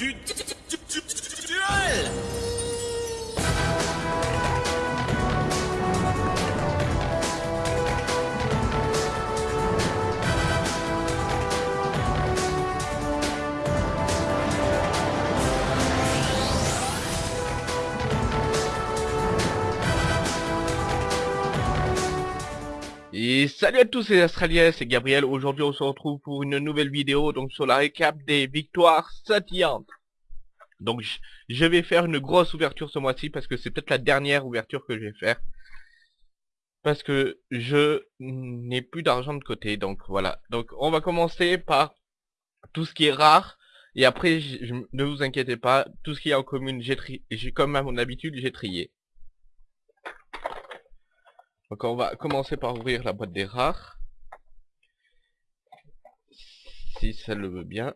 du salut à tous les Australiens, c'est Gabriel. Aujourd'hui, on se retrouve pour une nouvelle vidéo donc sur la récap des victoires scintillantes. Donc, je- vais faire une grosse ouverture ce mois-ci parce que c'est peut-être la dernière ouverture que je vais faire. Parce que je n'ai plus d'argent de côté, donc voilà. Donc, on va commencer par tout ce qui est rare. Et après, je- ne vous inquiétez pas, tout ce qui est en commune, j'ai comme à mon habitude, j'ai trié. Donc on va commencer par ouvrir la boîte des rares. Si ça le veut bien.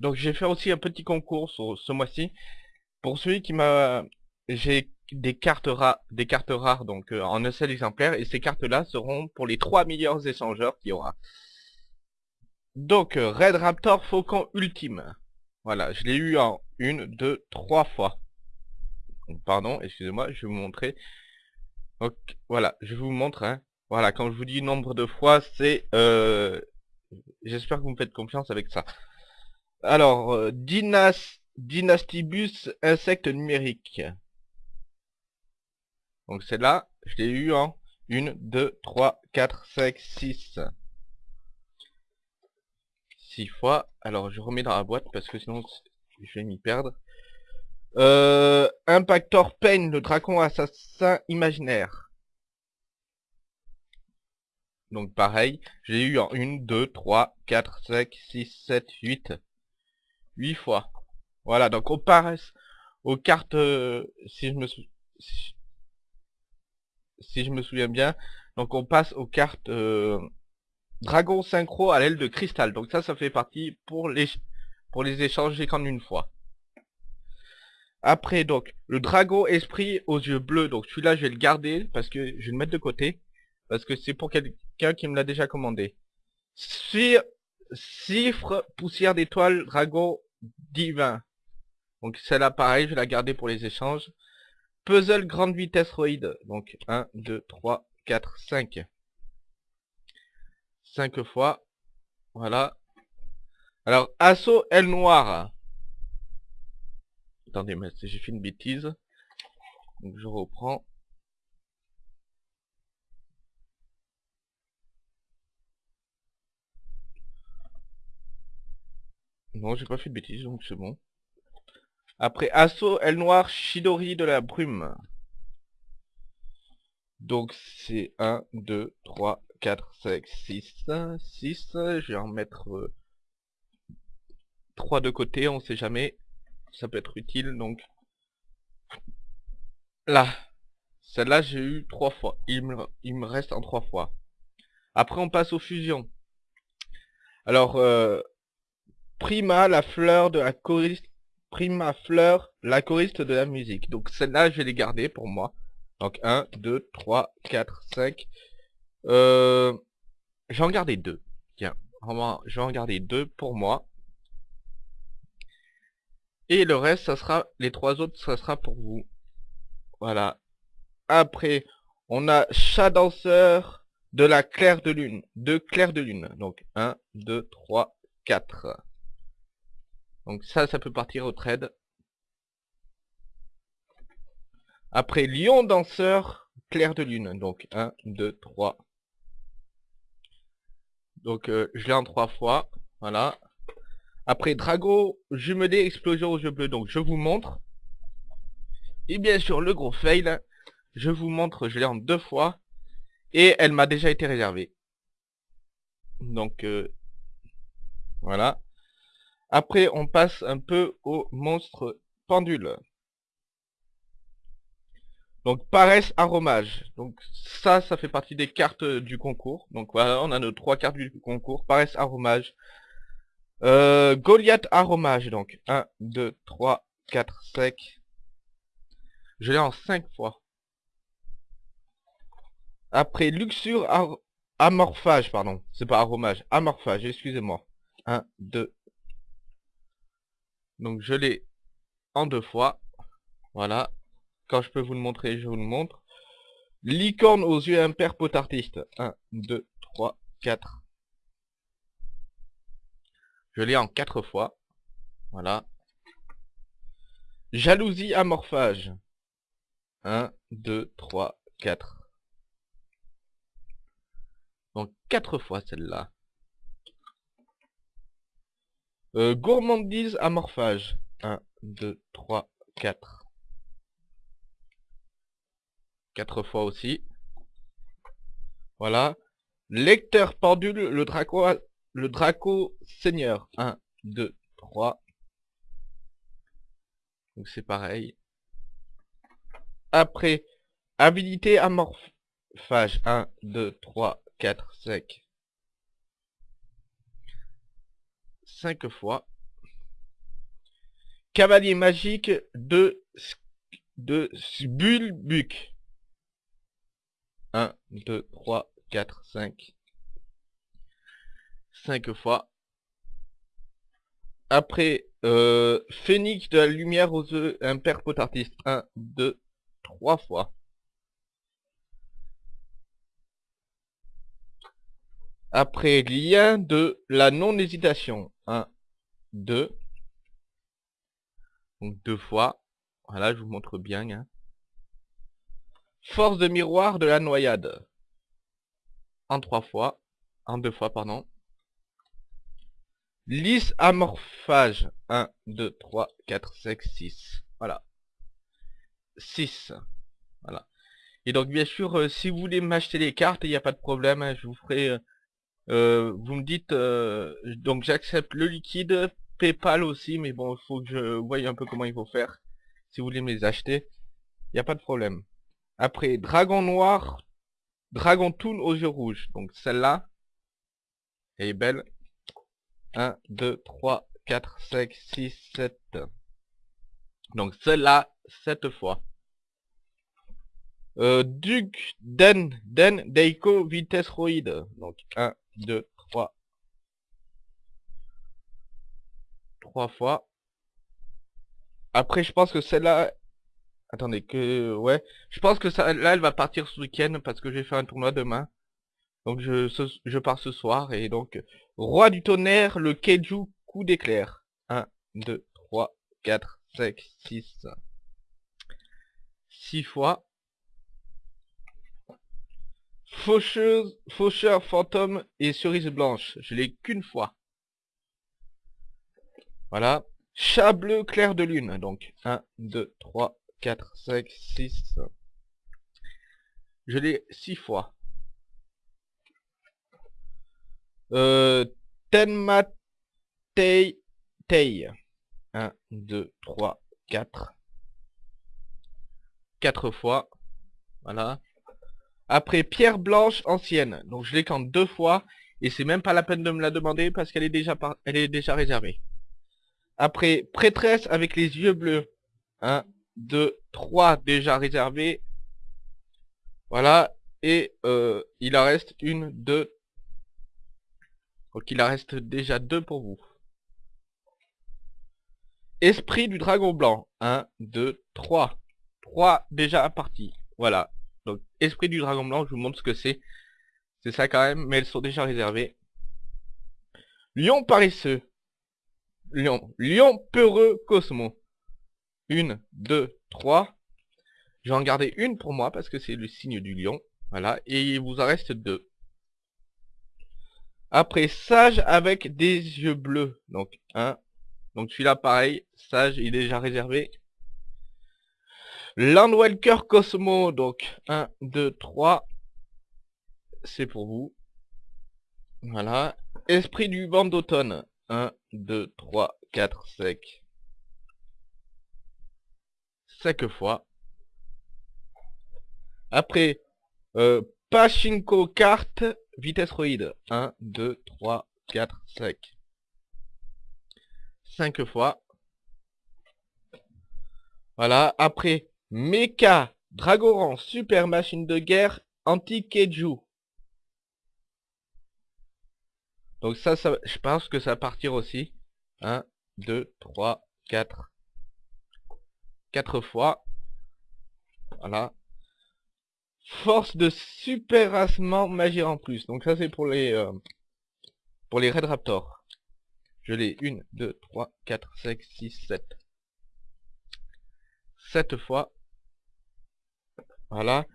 Donc j'ai fait aussi un petit concours ce mois-ci. Pour celui qui m'a... J'ai des cartes rares, des cartes rares donc euh, en un seul exemplaire. Et ces cartes-là seront pour les trois meilleurs échangeurs qu'il y aura. Donc euh, Red Raptor Faucon Ultime. Voilà, je l'ai eu en une, deux, trois fois. Pardon, excusez-moi, je vais vous montrer. Donc, voilà, je vous montre. Hein. Voilà, quand je vous dis nombre de fois, c'est... Euh... J'espère que vous me faites confiance avec ça. Alors, euh, Dynas... Dynastibus insecte numérique. Donc celle-là, je l'ai eu en 1, 2, 3, 4, 5, 6. 6 fois. Alors, je remets dans la boîte parce que sinon, je vais m'y perdre. Euh, Impactor Pain, le dragon assassin imaginaire. Donc pareil, j'ai eu en 1, 2, 3, 4, 5, 6, 7, 8. 8 fois. Voilà, donc on passe aux cartes, euh, si je me sou- si, si je me souviens bien, donc on passe aux cartes euh, Dragon Synchro à l'aile de cristal. Donc ça, ça fait partie pour les, pour les échanger qu'en une fois. Après, donc, le dragon esprit aux yeux bleus. Donc, celui-là, je vais le garder parce que je vais le mettre de côté. Parce que c'est pour quelqu'un qui me l'a déjà commandé. Cifre, poussière d'étoile, dragon divin. Donc, celle-là, pareil, je vais la garder pour les échanges. Puzzle grande vitesse roïde. Donc, 1, 2, 3, 4, 5. 5 fois. Voilà. Alors, assaut aile noire. Attendez, mais j'ai fait une bêtise. Je reprends. Non, j'ai pas fait de bêtises, donc c'est bon. Après, assaut, aile noire, Shidori de la brume. Donc c'est 1, 2, 3, 4, 5, 6, 6. Je vais en mettre 3 de côté, on sait jamais ça peut être utile donc. Là. Celle-là j'ai eu trois fois. Il me, il me reste en trois fois. Après on passe aux fusions. Alors euh, Prima la fleur de la choriste Prima fleur la choriste de la musique. Donc celle-là je vais les garder pour moi. Donc 1 2 3 4 5 euh, je vais en garder deux. Tiens vraiment je vais en garder deux pour moi et le reste, ça sera, les trois autres, ça sera pour vous. Voilà. Après, on a chat danseur de la claire de lune. Deux clairs de lune. Donc, 1, 2, 3, 4. Donc ça, ça peut partir au trade. Après, lion danseur, clair de lune. Donc, 1, 2, 3. Donc, euh, je l'ai en trois fois. Voilà. Après, Drago, jumelé, explosion aux yeux bleus. Donc, je vous montre. Et bien sûr, le gros fail. Je vous montre, je l'ai en deux fois. Et elle m'a déjà été réservée. Donc, euh, voilà. Après, on passe un peu au monstre pendule. Donc, paresse aromage. Donc, ça, ça fait partie des cartes du concours. Donc, voilà, on a nos trois cartes du concours. Paresse aromage. Euh, Goliath aromage, donc. 1, 2, 3, 4, 5. Je l'ai en 5 fois. Après, luxure amorphage, pardon. C'est pas aromage. Amorphage, excusez-moi. 1, 2, Donc je l'ai en deux fois. Voilà. Quand je peux vous le montrer, je vous le montre. Licorne aux yeux impairs potartistes. 1, 2, 3, 4. Je l'ai en quatre fois. Voilà. Jalousie amorphage. 1, 2, 3, 4. Donc quatre fois celle-là. Euh, gourmandise amorphage. 1, 2, 3, 4. 4 fois aussi. Voilà. Lecteur pendule, le Draco, le Draco Seigneur. 1, 2, 3. Donc c'est pareil. Après, habilité amorphage. 1, 2, 3, 4, 5. 5 fois. Cavalier magique de, de Bulbuc. 1, 2, 3, 4, 5. 5 fois. Après, euh, Phénix de la lumière aux œufs impère potartiste. 1, 2, 3 fois. Après, lien de la non-hésitation. 1, 2. Donc deux fois. Voilà, je vous montre bien. Hein. Force de miroir de la noyade. En trois fois. En deux fois, pardon. Lys amorphage. 1, 2, 3, 4, 5, 6. Voilà. 6. Voilà. Et donc, bien sûr, euh, si vous voulez m'acheter les cartes, il n'y a pas de problème. Hein, je vous ferai... Euh, euh, vous me dites... donc, j'accepte le liquide, Paypal aussi, mais bon, il faut que je voie un peu comment il faut faire. Si vous voulez me les acheter, il n'y a pas de problème. Après, Dragon Noir, Dragon Toon aux yeux rouges. Donc celle-là, elle est belle. 1, 2, 3, 4, 5, 6, 7. Donc celle-là, 7 fois. Euh, Duc Den, Den, Deiko, Vitesse Roid. Donc 1, 2, 3. 3 fois. Après, je pense que celle-là, Attendez, que... Ouais. Je pense que ça, là, elle va partir ce week-end parce que j'ai fait un tournoi demain. Donc je pars ce soir. Et donc, Roi du tonnerre, le Keiju, coup d'éclair. 1, 2, 3, 4, 5, 6. 6 fois. Faucheuse, faucheur, fantôme et cerise blanche. Je l'ai qu'une fois. Voilà. Chat bleu, clair de lune. Donc, 1, 2, 3, 4, 5, 6. Je l'ai 6 fois. Euh, Tenma Tei Tei. 1, 2, 3, 4. 4 fois. Voilà. Après, pierre blanche ancienne. Donc je l'ai qu'en deux fois. Et c'est même pas la peine de me la demander parce qu'elle est déjà par... elle est déjà réservée. Après, prêtresse avec les yeux bleus. 1, 2, 3 déjà réservés. Voilà. Et euh, il en reste une, deux. Donc il en reste déjà deux pour vous. Esprit du dragon blanc. 1, 2, 3. 3 déjà partis. Voilà. Donc esprit du dragon blanc, je vous montre ce que c'est. C'est ça quand même, mais elles sont déjà réservées. Lion paresseux. Lion. Lion peureux Cosmo. Une, deux, trois. Je vais en garder une pour moi parce que c'est le signe du lion. Voilà. Et il vous en reste deux. Après, sage avec des yeux bleus. Donc, un. Donc celui-là, pareil. Sage, il est déjà réservé. Landwelker Cosmo. Donc, 1, 2, 3. C'est pour vous. Voilà. Esprit du vent d'automne. 1, 2, 3, 4, 5. 5 fois. Après, euh, Pachinko carte, vitesse roïde. 1, 2, 3, 4, 5. 5 fois. Voilà. Après, Mecha, Dragoran, super machine de guerre, anti-Keiju. Donc ça, ça, je pense que ça va partir aussi. 1, 2, 3, 4. 4 fois. Voilà. Force de superassement magie en plus. Donc ça c'est pour les euh, pour les Red Raptors. Je l'ai 1, 2, 3, 4, 5, 6, 7. 7 fois. Voilà.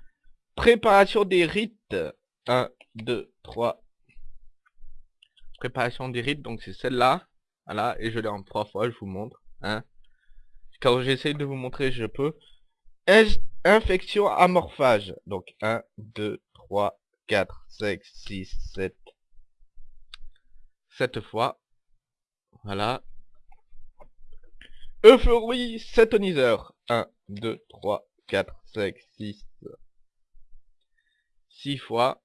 Préparation des rites. 1, 2, 3. Préparation des rites, donc c'est celle-là. Voilà, et je l'ai en 3 fois, je vous montre. Hein. Quand j'essaie de vous montrer, je peux. Infection amorphage. Donc 1, 2, 3, 4, 5, 6, 7. 7 fois. Voilà. Euphorie satoniseur. 1, 2, 3, 4, 5, 6. 6 fois.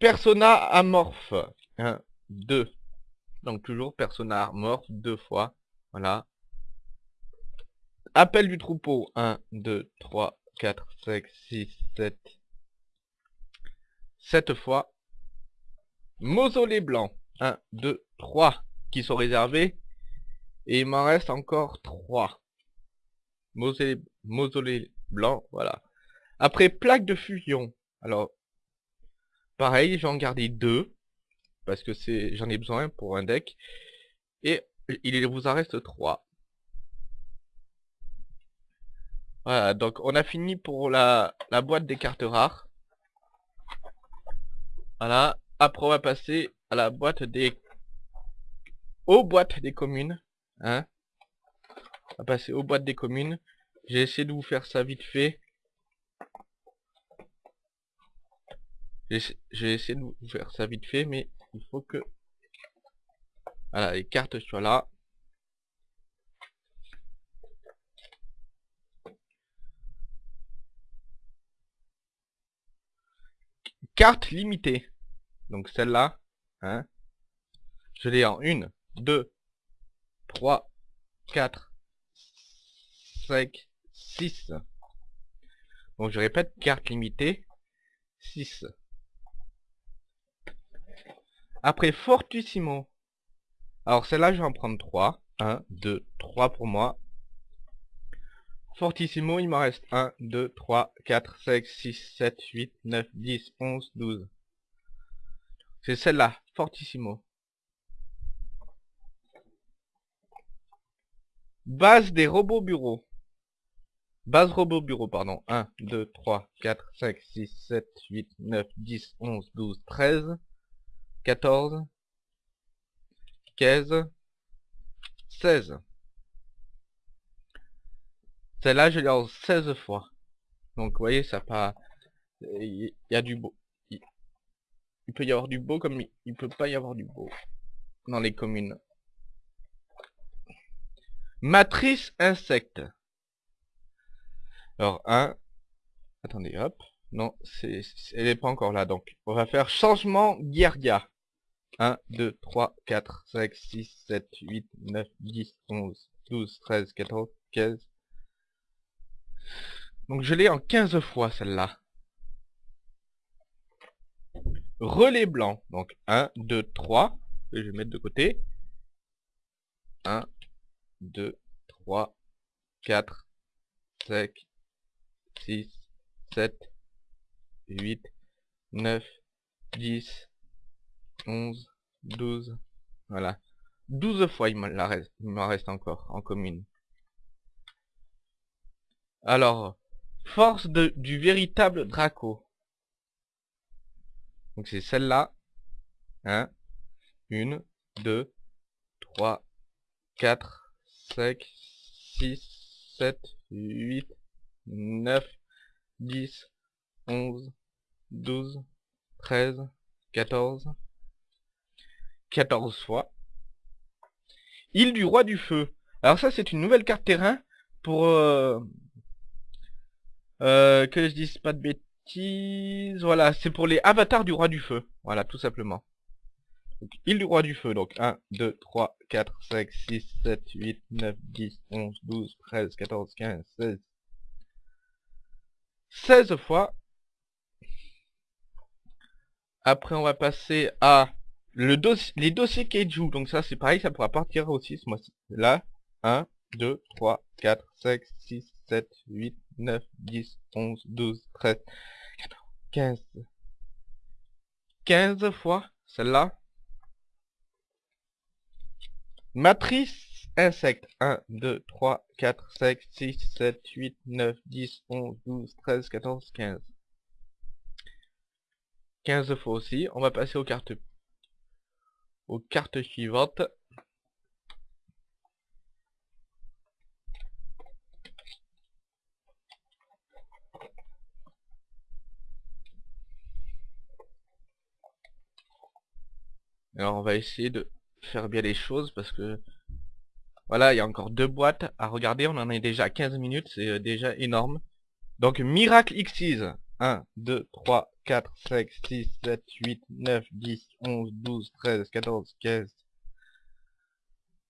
Persona amorphe. 1, 2. Donc toujours persona amorphe deux fois. Voilà. Appel du troupeau. 1, 2, 3, 4, 5, 6, 7. 7 fois. Mausolée blanc. 1, 2, 3 qui sont réservés. Et il m'en reste encore 3. Mausolée, mausolée blanc, voilà. Après plaque de fusion. Alors, pareil, j'en gardé deux. Parce que j'en ai besoin pour un deck. Et il vous en reste 3. Voilà, donc on a fini pour la, boîte des cartes rares. Voilà, après on va passer à la boîte des... aux boîtes des communes. Hein on va passer aux boîtes des communes. J'ai essayé de vous faire ça vite fait. J'ai essayé de vous faire ça vite fait, mais il faut que... Voilà, les cartes soient là. Carte limitée. Donc celle-là, hein, je l'ai en 1, 2, 3, 4, 5, 6. Donc je répète, carte limitée, 6. Après Fortissimo. Alors celle-là, je vais en prendre 3. 1, 2, 3 pour moi. Fortissimo, il m'en reste 1, 2, 3, 4, 5, 6, 7, 8, 9, 10, 11, 12. C'est celle-là, Fortissimo. Base des robots bureaux. Base robot bureau, pardon. 1, 2, 3, 4, 5, 6, 7, 8, 9, 10, 11, 12, 13, 14, 15, 16. Celle-là, je l'ai en 16 fois. Donc, vous voyez, ça pas... Il y a du beau. Il, peut y avoir du beau comme il, peut pas y avoir du beau. Dans les communes. Matrice insecte. Alors, 1. Attendez, hop. Non, elle n'est pas encore là. Donc, on va faire changement guerrier. 1, 2, 3, 4, 5, 6, 7, 8, 9, 10, 11, 12, 13, 14, 15, donc je l'ai en 15 fois celle-là. Relais blanc. Donc 1, 2, 3. je vais mettre de côté. 1, 2, 3, 4, 5, 6, 7, 8, 9, 10, 11, 12. Voilà. 12 fois il m'en reste encore en commune. Alors, force du véritable Draco. Donc c'est celle-là. Hein. Une, deux, trois, quatre, cinq, six, sept, huit, neuf, dix, onze, douze, treize, quatorze. Quatorze fois. Île du roi du feu. Alors ça c'est une nouvelle carte terrain pour euh, euh, que je dise pas de bêtises. Voilà, c'est pour les avatars du roi du feu. Voilà, tout simplement. Donc, île du roi du feu. Donc 1, 2, 3, 4, 5, 6, 7, 8, 9, 10, 11, 12, 13, 14, 15, 16. 16 fois. Après, on va passer à le dossier, les dossiers Keiju, donc ça c'est pareil, ça pourra partir aussi ce mois-ci. Là, 1, 2, 3, 4, 5, 6, 7, 8, 9, 10, 11, 12, 13, 14, 15. 15 fois celle-là. Matrice insecte. 1, 2, 3, 4, 5, 6, 7, 8, 9, 10, 11, 12, 13, 14, 15. 15 fois aussi. On va passer aux cartes aux cartes suivantes. Alors on va essayer de faire bien les choses parce que voilà, il y a encore deux boîtes à regarder, on en est déjà à 15 minutes, c'est euh, déjà énorme. Donc Miracle X6, 1, 2, 3, 4, 5, 6, 7, 8, 9, 10, 11, 12, 13, 14, 15.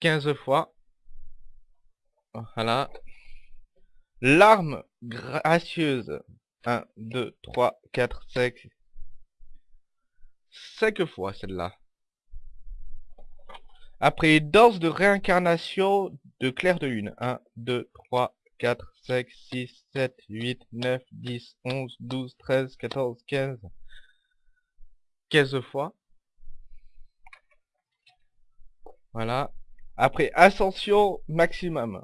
15 fois. Voilà. L'arme gracieuse. 1, 2, 3, 4, 5. 5 fois celle-là. Après, danse de réincarnation de clair de lune. 1, 2, 3, 4, 5, 6, 7, 8, 9, 10, 11, 12, 13, 14, 15. 15 fois. Voilà. Après, ascension maximum.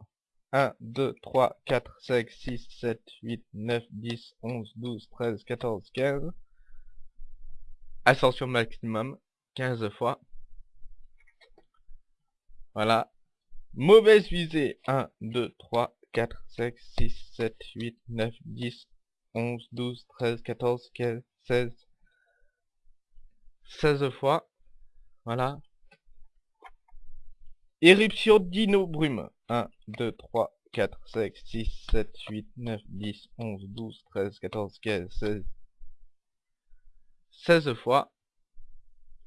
1, 2, 3, 4, 5, 6, 7, 8, 9, 10, 11, 12, 13, 14, 15. Ascension maximum. 15 fois. Voilà. Mauvaise visée. 1, 2, 3, 4, 5, 6, 7, 8, 9, 10, 11, 12, 13, 14, 15, 16. 16 fois. Voilà. Éruption dino brume. 1, 2, 3, 4, 5, 6, 7, 8, 9, 10, 11, 12, 13, 14, 15, 16. 16 fois.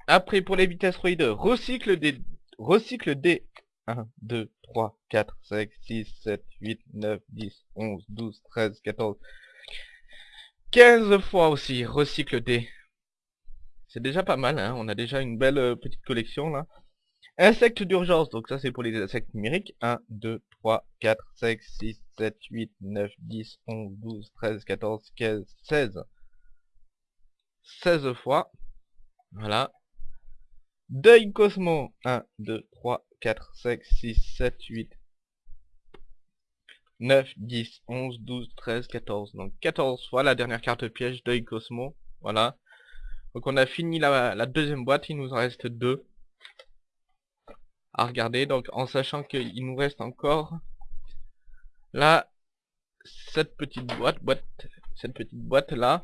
Après, pour les vitesses roïdes, recycle des recycle des 1, 2, 3, 4, 5, 6, 7, 8, 9, 10, 11, 12, 13, 14, 15 fois aussi, recycle des. C'est déjà pas mal, hein on a déjà une belle euh, petite collection là. Insectes d'urgence, donc ça c'est pour les insectes numériques. 1, 2, 3, 4, 5, 6, 7, 8, 9, 10, 11, 12, 13, 14, 15, 16. 16 fois. Voilà. Deuil Cosmo. 1, 2, 3, 4, 5, 6, 7, 8, 9, 10, 11, 12, 13, 14. Donc 14 fois la dernière carte piège Deuil Cosmo. Voilà. Donc on a fini la, deuxième boîte, il nous en reste deux à regarder. Donc en sachant qu'il nous reste encore là cette petite boîte, boîte cette petite boîte là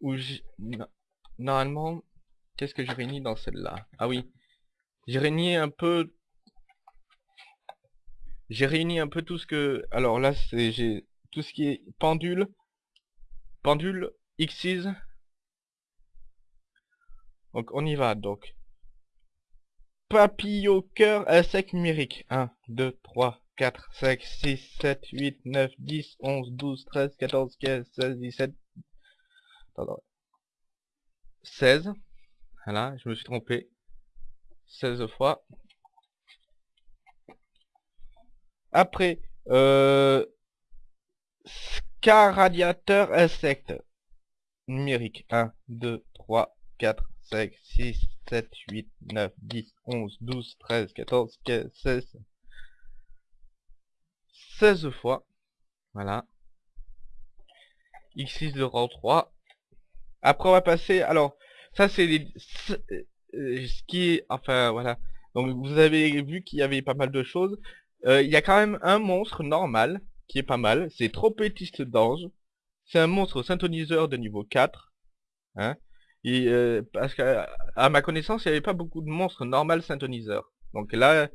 où normalement Qu'est-ce que j'ai réuni dans celle-là? Ah oui. J'ai réuni un peu... J'ai réuni un peu tout ce que... Alors là, c'est j'ai tout ce qui est pendule. Pendule, X's. Donc on y va, donc. Papillot cœur insecte numérique. 1, 2, 3, 4, 5, 6, 7, 8, 9, 10, 11, 12, 13, 14, 15, 16, 17... Attends, 16. Voilà, je me suis trompé. 16 fois. Après, euh, radiateur insecte. Numérique. 1, 2, 3, 4, 5, 6, 7, 8, 9, 10, 11, 12, 13, 14, 15, 16. 16 fois. Voilà. X6 de rang 3. Après on va passer, alors, ça c'est euh, ce qui est enfin voilà. Donc vous avez vu qu'il y avait pas mal de choses. Euh, il y a quand même un monstre normal qui est pas mal. C'est Trompétiste d'ange. C'est un monstre synthoniseur de niveau 4 hein. Et euh, parce que à ma connaissance il n'y avait pas beaucoup de monstres normal synthoniseurs donc là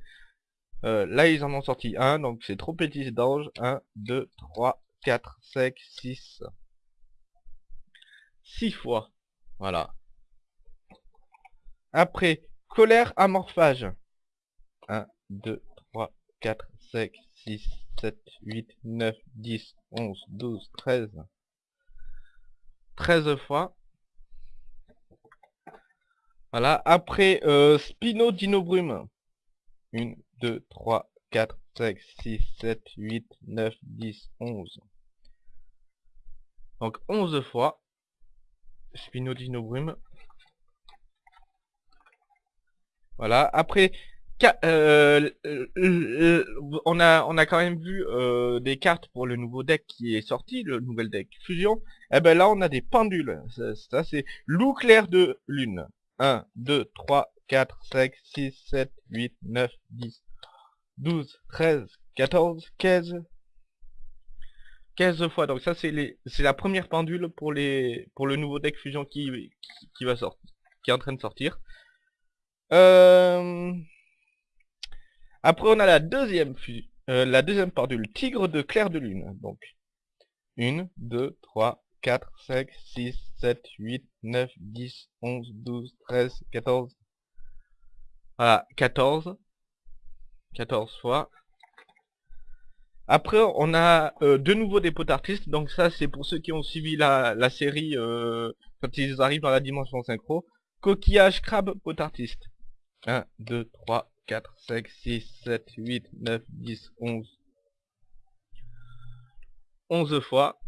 là ils en ont sorti un. Donc c'est Trompétiste d'ange. 1 2 3 4 5 6 6 fois. Voilà après, colère amorphage. 1, 2, 3, 4, 5, 6, 7, 8, 9, 10, 11, 12, 13. 13 fois. Voilà, après euh, Spino Dino Brume. 1, 2, 3, 4, 5, 6, 7, 8, 9, 10, 11. Donc 11 fois. Spino Dino Brume. Voilà, après euh, on a on a quand même vu euh, des cartes pour le nouveau deck qui est sorti, le nouvel deck fusion. Et eh ben là on a des pendules. Ça, c'est loup clair de lune. 1, 2, 3, 4, 5, 6, 7, 8, 9, 10, 12, 13, 14, 15. 15 fois. Donc ça c'est la première pendule pour les pour le nouveau deck fusion qui, va sortir qui est en train de sortir. Euh... Après, on a la deuxième, euh, la deuxième pendule, tigre de clair de lune. Donc, 1, 2, 3, 4, 5, 6, 7, 8, 9, 10, 11, 12, 13, 14. Voilà, 14. 14 fois. Après, on a euh, de nouveau des potes artistes. Donc ça, c'est pour ceux qui ont suivi la, la série euh, quand ils arrivent dans la dimension synchro. Coquillage, crabe, pot artiste. 1, 2, 3, 4, 5, 6, 7, 8, 9, 10, 11. 11 fois.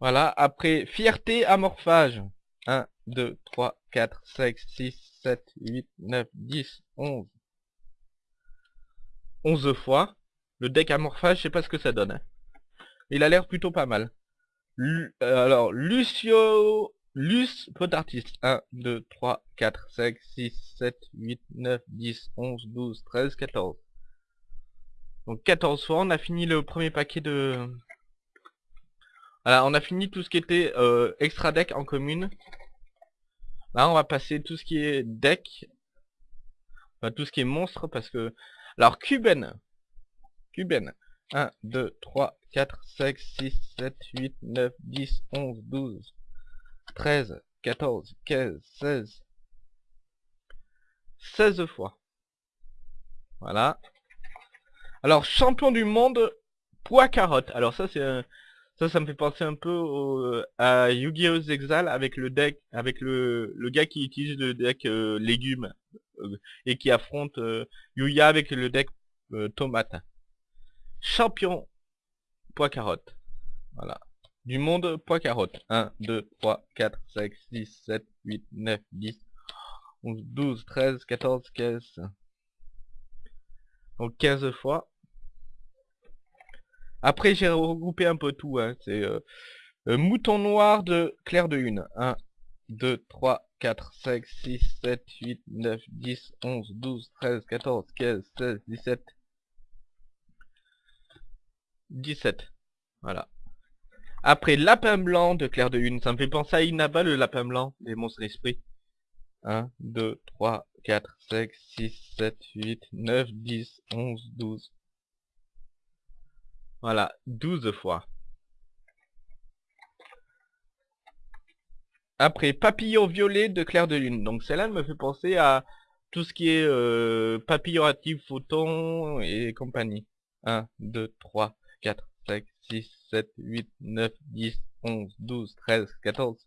Voilà, après fierté, amorphage. 1, 2, 3, 4, 5, 6, 7, 8, 9, 10, 11. 11 fois. Le deck amorphage, je sais pas ce que ça donne. Hein. Il a l'air plutôt pas mal. Euh, alors, Lucio Luce, pot artiste. 1, 2, 3, 4, 5, 6, 7, 8, 9, 10, 11, 12, 13, 14. Donc 14 fois, on a fini le premier paquet de... Voilà, on a fini tout ce qui était euh, extra deck en commune. Là, on va passer tout ce qui est deck. Enfin, tout ce qui est monstre, parce que... Alors, Cuben. Cuben. 1, 2, 3, 4, 5, 6, 7, 8, 9, 10, 11, 12. 13, 14, 15, 16. 16 fois. Voilà. Alors, champion du monde, poids carotte. Alors ça, c'est ça, ça me fait penser un peu à Yu-Gi-Oh! Avec le deck, avec le, le gars qui utilise le deck euh, légumes euh, et qui affronte euh, Yuya avec le deck tomate. Champion poids carotte. Voilà du monde poids carotte. 1, 2, 3, 4, 5, 6, 7, 8, 9, 10, 11, 12, 13, 14, 15. Donc 15 fois. Après j'ai regroupé un peu tout. Hein. C'est euh, euh, mouton noir de clair de lune. 1, 2, 3, 4, 5, 6, 7, 8, 9, 10, 11, 12, 13, 14, 15, 16, 17. 17. Voilà. Après, lapin blanc de Claire de Lune. Ça me fait penser à Inaba, le lapin blanc des monstres esprits. 1, 2, 3, 4, 5, 6, 7, 8, 9, 10, 11, 12. Voilà, 12 fois. Après, papillon violet de Claire de Lune. Donc celle-là me fait penser à tout ce qui est euh, papillon actif, photon et compagnie. 1, 2, 3, 4, 5, 6, 7, 8, 9, 10, 11, 12, 13, 14.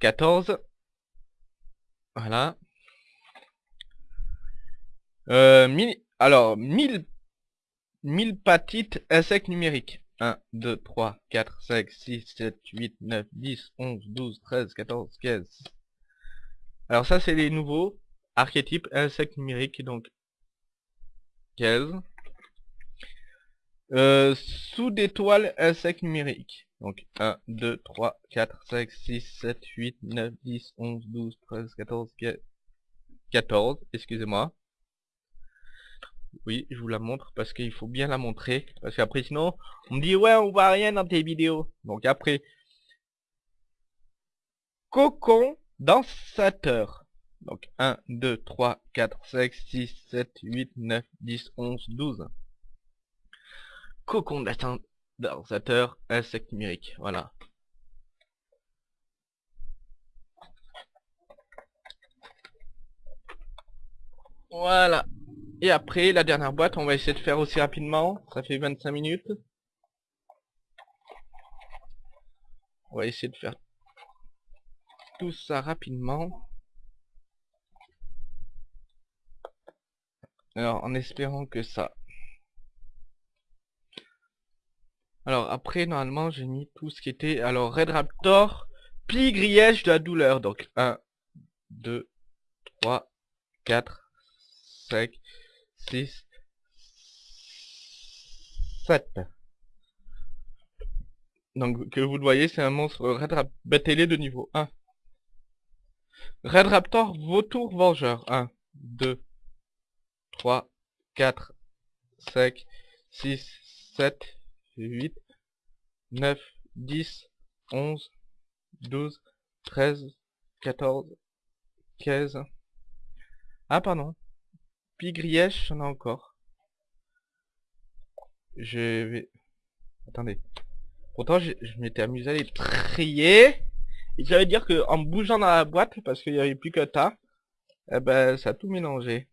14. Voilà. Euh, alors, 1000, 1000 patites insectes numériques. 1, 2, 3, 4, 5, 6, 7, 8, 9, 10, 11, 12, 13, 14, 15. Alors ça, c'est les nouveaux archétypes insectes numériques. Donc, 15. Euh, sous d'étoiles insectes numériques. Donc 1, 2, 3, 4, 5, 6, 7, 8, 9, 10, 11, 12, 13, 14, 14, excusez-moi. Oui, je vous la montre parce qu'il faut bien la montrer. Parce qu'après sinon, on me dit ouais, on voit rien dans tes vidéos. Donc après, cocon dansateur. Donc 1, 2, 3, 4, 5, 6, 7, 8, 9, 10, 11, 12 co-condensateur insecte numérique. Voilà. Voilà. Et après, la dernière boîte, on va essayer de faire aussi rapidement. Ça fait 25 minutes. On va essayer de faire tout ça rapidement. Alors, en espérant que ça... Alors, après, normalement, j'ai mis tout ce qui était... Alors, Red Raptor, pli griège de la douleur. Donc, 1, 2, 3, 4, 5, 6, 7. Donc, que vous le voyez, c'est un monstre Red Raptor de niveau 1. Red Raptor, vautour vengeur. 1, 2, 3, 4, 5, 6, 7, 8, 9, 10, 11, 12, 13, 14, 15. Ah, pardon. Puis Grièche, j'en ai encore. Je vais... Attendez. Pourtant, je, m'étais amusé à les trier. Et j'allais dire que en bougeant dans la boîte, parce qu'il n'y avait plus que tas, eh ben, ça a tout mélangé.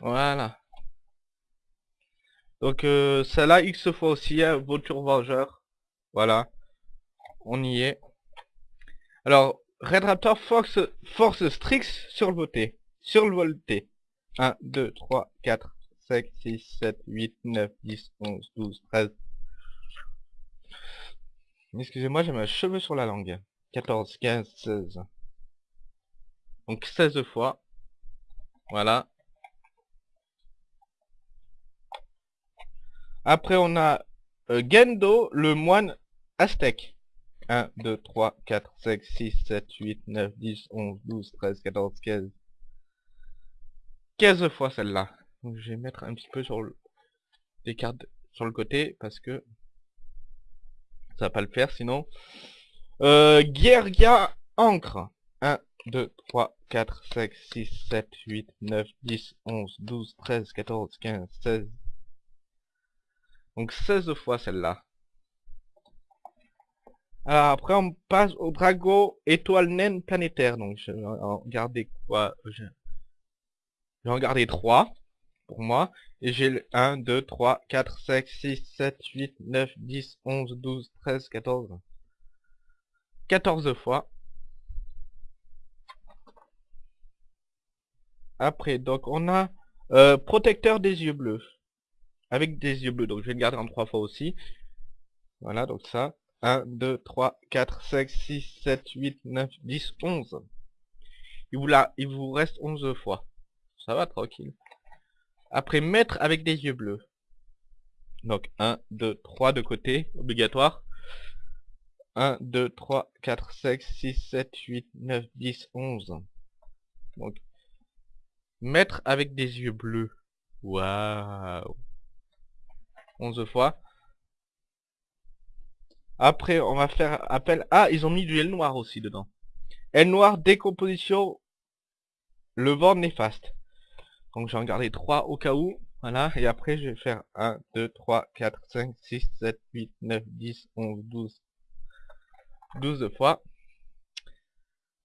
Voilà. Donc, euh, celle-là, X fois aussi, hein, voiture vengeur. Voilà. On y est. Alors, Red Raptor Force, force Strix sur le voté. Sur le volté. 1, 2, 3, 4, 5, 6, 7, 8, 9, 10, 11, 12, 13. Excusez-moi, j'ai mes cheveux sur la langue. 14, 15, 16. Donc 16 fois. Voilà. Après, on a euh, Gendo, le moine aztèque. 1, 2, 3, 4, 5, 6, 7, 8, 9, 10, 11, 12, 13, 14, 15. 15 fois celle-là. Je vais mettre un petit peu sur le... des cartes sur le côté parce que ça va pas le faire sinon. Euh, Guerria Ancre. 1, 2, 3, 4, 5, 6, 7, 8, 9, 10, 11, 12, 13, 14, 15, 16. Donc 16 fois celle-là. Après on passe au Drago étoile naine planétaire. Donc je vais en garder quoi Je vais en garder 3 pour moi. Et j'ai le 1, 2, 3, 4, 5, 6, 7, 8, 9, 10, 11, 12, 13, 14. 14 fois. Après, donc on a euh, protecteur des yeux bleus. Avec des yeux bleus. Donc je vais le garder en 3 fois aussi. Voilà, donc ça. 1, 2, 3, 4, 5, 6, 7, 8, 9, 10, 11. Il vous, là, il vous reste 11 fois. Ça va, tranquille. Après, mettre avec des yeux bleus. Donc, 1, 2, 3 de côté, obligatoire. 1, 2, 3, 4, 5, 6, 7, 8, 9, 10, 11. Donc, mettre avec des yeux bleus. Waouh 11 fois. Après, on va faire appel... Ah, ils ont mis du L noir aussi dedans. L noir, décomposition, le vent néfaste. Donc j'en garder 3 au cas où. Voilà, et après je vais faire 1, 2, 3, 4, 5, 6, 7, 8, 9, 10, 11, 12. 12 fois.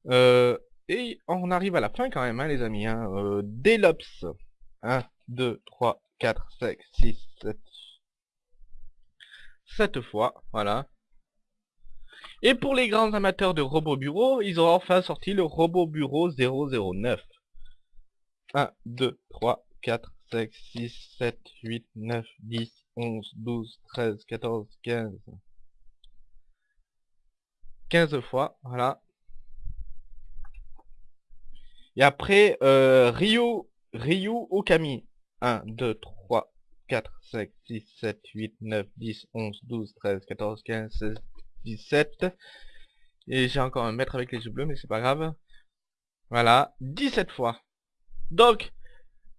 Euh, et on arrive à la fin quand même, hein, les amis. Delops. 1, 2, 3, 4, 5, 6, 7. 7 fois, voilà. Et pour les grands amateurs de robots bureau, ils ont enfin sorti le robot bureau 009. 1, 2, 3, 4, 5, 6, 7, 8, 9, 10, 11, 12, 13, 14, 15. 15 fois, voilà. Et après, euh, Ryu, Ryu Okami. 1, 2, 3, 4, 5, 6, 7, 8, 9, 10, 11, 12, 13, 14, 15, 16, 17. Et j'ai encore un mètre avec les yeux bleus, mais c'est pas grave. Voilà, 17 fois. Donc,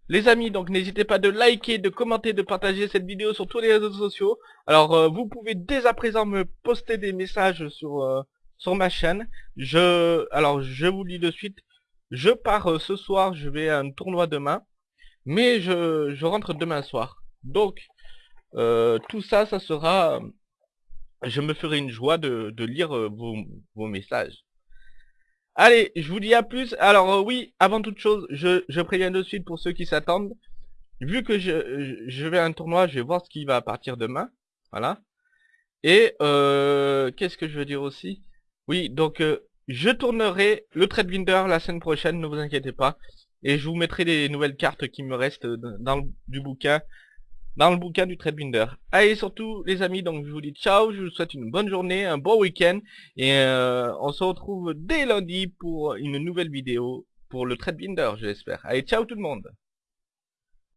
les amis, donc n'hésitez pas de liker, de commenter, de partager cette vidéo sur tous les réseaux sociaux. Alors, euh, vous pouvez dès à présent me poster des messages sur euh, sur ma chaîne. Je, alors, je vous dis de suite, je pars euh, ce soir, je vais à un tournoi demain, mais je, je rentre demain soir. Donc, tout ça, ça sera, je me ferai une joie de, lire vos, vos messages. Allez, je vous dis à plus. Alors euh, oui, avant toute chose, je, préviens de suite pour ceux qui s'attendent. Vu que je, vais à un tournoi, je vais voir ce qui va partir demain. Voilà. Et euh, qu'est-ce que je veux dire aussi? Oui, donc euh, je tournerai le Binder la semaine prochaine, ne vous inquiétez pas. Et je vous mettrai les nouvelles cartes qui me restent dans le, du bouquin, dans le bouquin du Binder. Allez, surtout les amis, donc je vous dis ciao, je vous souhaite une bonne journée, un bon week-end. Et euh, on se retrouve dès lundi pour une nouvelle vidéo pour le Binder, je l'espère. Allez, ciao tout le monde